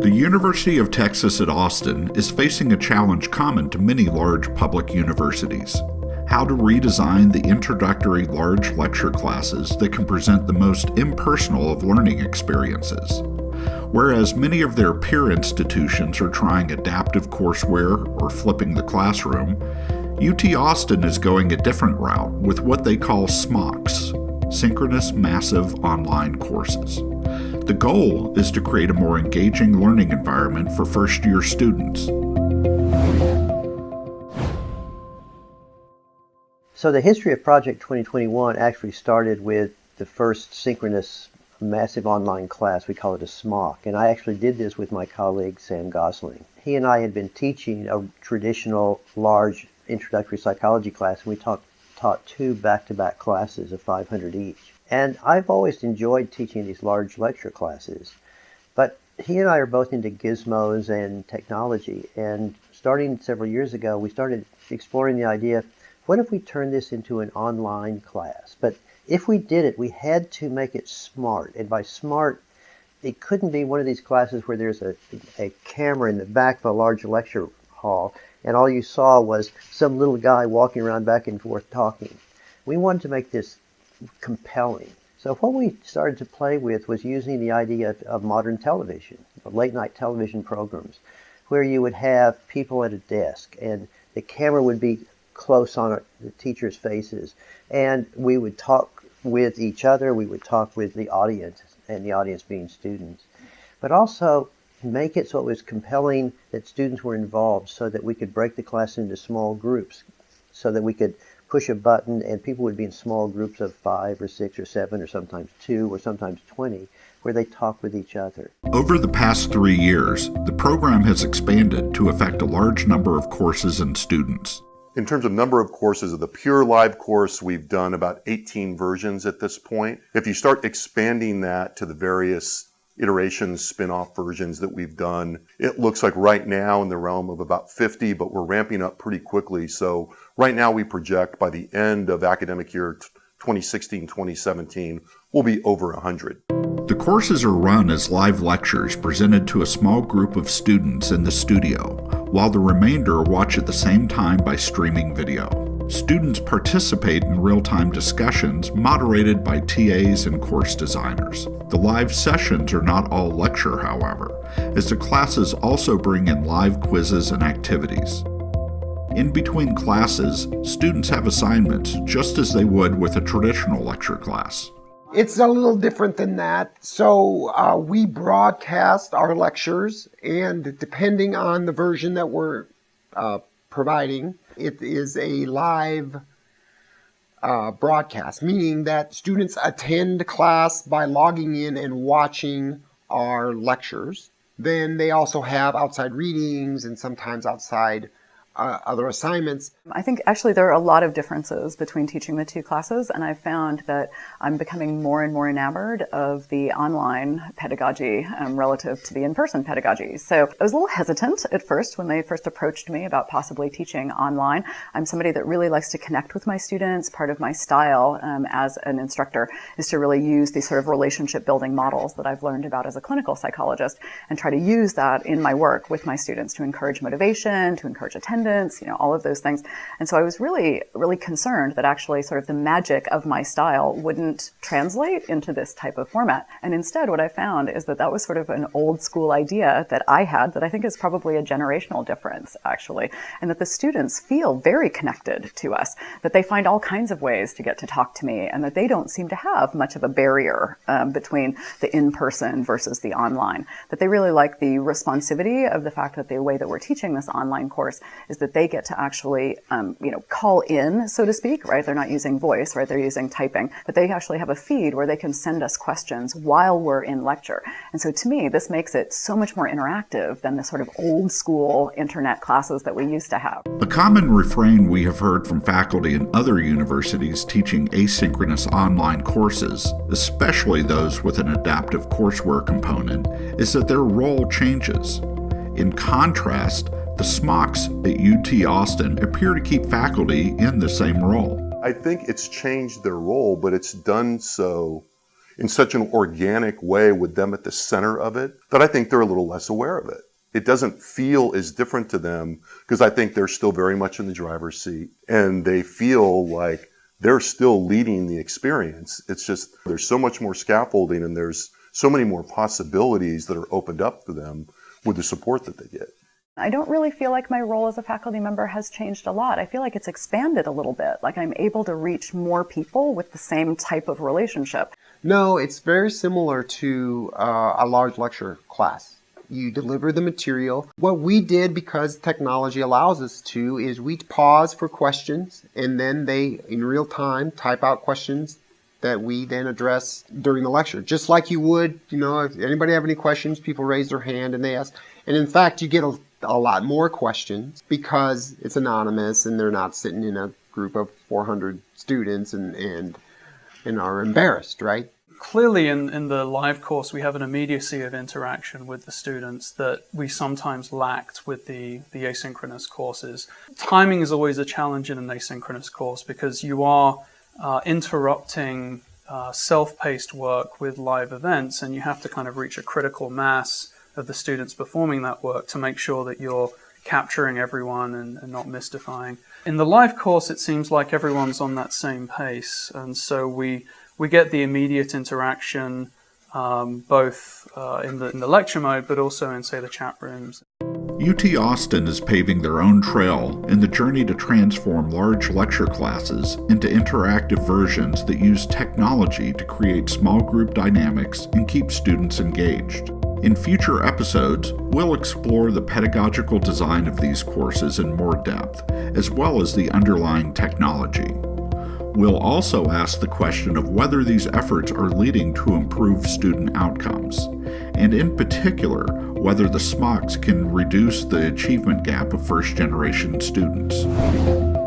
The University of Texas at Austin is facing a challenge common to many large public universities how to redesign the introductory large lecture classes that can present the most impersonal of learning experiences. Whereas many of their peer institutions are trying adaptive courseware or flipping the classroom, UT Austin is going a different route with what they call SMOCs, Synchronous Massive Online Courses. The goal is to create a more engaging learning environment for first year students. So the history of Project 2021 actually started with the first synchronous massive online class. We call it a SMOC. And I actually did this with my colleague Sam Gosling. He and I had been teaching a traditional large introductory psychology class, and we taught, taught two back-to-back classes of 500 each. And I've always enjoyed teaching these large lecture classes. But he and I are both into gizmos and technology. And starting several years ago, we started exploring the idea what if we turn this into an online class? But if we did it, we had to make it smart. And by smart, it couldn't be one of these classes where there's a, a camera in the back of a large lecture hall and all you saw was some little guy walking around back and forth talking. We wanted to make this compelling. So what we started to play with was using the idea of, of modern television, late night television programs, where you would have people at a desk and the camera would be close on the teachers' faces. And we would talk with each other, we would talk with the audience, and the audience being students. But also make it so it was compelling that students were involved so that we could break the class into small groups, so that we could push a button and people would be in small groups of five or six or seven or sometimes two or sometimes 20 where they talk with each other. Over the past three years, the program has expanded to affect a large number of courses and students. In terms of number of courses of the pure live course, we've done about 18 versions at this point. If you start expanding that to the various iterations, spin-off versions that we've done, it looks like right now in the realm of about 50, but we're ramping up pretty quickly. So right now we project by the end of academic year 2016-2017, we'll be over 100. The courses are run as live lectures presented to a small group of students in the studio, while the remainder watch at the same time by streaming video. Students participate in real-time discussions moderated by TAs and course designers. The live sessions are not all lecture, however, as the classes also bring in live quizzes and activities. In between classes, students have assignments just as they would with a traditional lecture class. It's a little different than that. So uh, we broadcast our lectures, and depending on the version that we're uh, providing, it is a live uh, broadcast, meaning that students attend class by logging in and watching our lectures. Then they also have outside readings and sometimes outside uh, other assignments. I think actually there are a lot of differences between teaching the two classes and I've found that I'm becoming more and more enamored of the online pedagogy um, relative to the in-person pedagogy. So I was a little hesitant at first when they first approached me about possibly teaching online. I'm somebody that really likes to connect with my students. Part of my style um, as an instructor is to really use these sort of relationship building models that I've learned about as a clinical psychologist and try to use that in my work with my students to encourage motivation, to encourage attendance, you know, all of those things. And so I was really, really concerned that actually sort of the magic of my style wouldn't translate into this type of format. And instead what I found is that that was sort of an old school idea that I had that I think is probably a generational difference actually. And that the students feel very connected to us, that they find all kinds of ways to get to talk to me and that they don't seem to have much of a barrier um, between the in-person versus the online. That they really like the responsivity of the fact that the way that we're teaching this online course is that they get to actually, um, you know, call in, so to speak, right? They're not using voice, right? They're using typing, but they actually have a feed where they can send us questions while we're in lecture. And so to me, this makes it so much more interactive than the sort of old school internet classes that we used to have. A common refrain we have heard from faculty in other universities teaching asynchronous online courses, especially those with an adaptive courseware component, is that their role changes. In contrast, the SMOCs at UT Austin appear to keep faculty in the same role. I think it's changed their role, but it's done so in such an organic way with them at the center of it that I think they're a little less aware of it. It doesn't feel as different to them because I think they're still very much in the driver's seat and they feel like they're still leading the experience. It's just there's so much more scaffolding and there's so many more possibilities that are opened up for them with the support that they get. I don't really feel like my role as a faculty member has changed a lot. I feel like it's expanded a little bit, like I'm able to reach more people with the same type of relationship. No, it's very similar to uh, a large lecture class. You deliver the material. What we did, because technology allows us to, is we pause for questions and then they, in real time, type out questions that we then address during the lecture. Just like you would, you know, if anybody have any questions, people raise their hand and they ask. And in fact, you get a a lot more questions because it's anonymous and they're not sitting in a group of 400 students and, and, and are embarrassed, right? Clearly, in, in the live course, we have an immediacy of interaction with the students that we sometimes lacked with the, the asynchronous courses. Timing is always a challenge in an asynchronous course because you are uh, interrupting uh, self-paced work with live events and you have to kind of reach a critical mass of the students performing that work to make sure that you're capturing everyone and, and, not mystifying. In the live course, it seems like everyone's on that same pace, and so we we get the immediate interaction um, both uh, in, the, in the lecture mode, but also in say the chat rooms. UT Austin is paving their own trail in the journey to transform large lecture classes into interactive versions that use technology to create small group dynamics and keep students engaged. In future episodes, we'll explore the pedagogical design of these courses in more depth, as well as the underlying technology. We'll also ask the question of whether these efforts are leading to improved student outcomes, and in particular, whether the SMOCs can reduce the achievement gap of first generation students.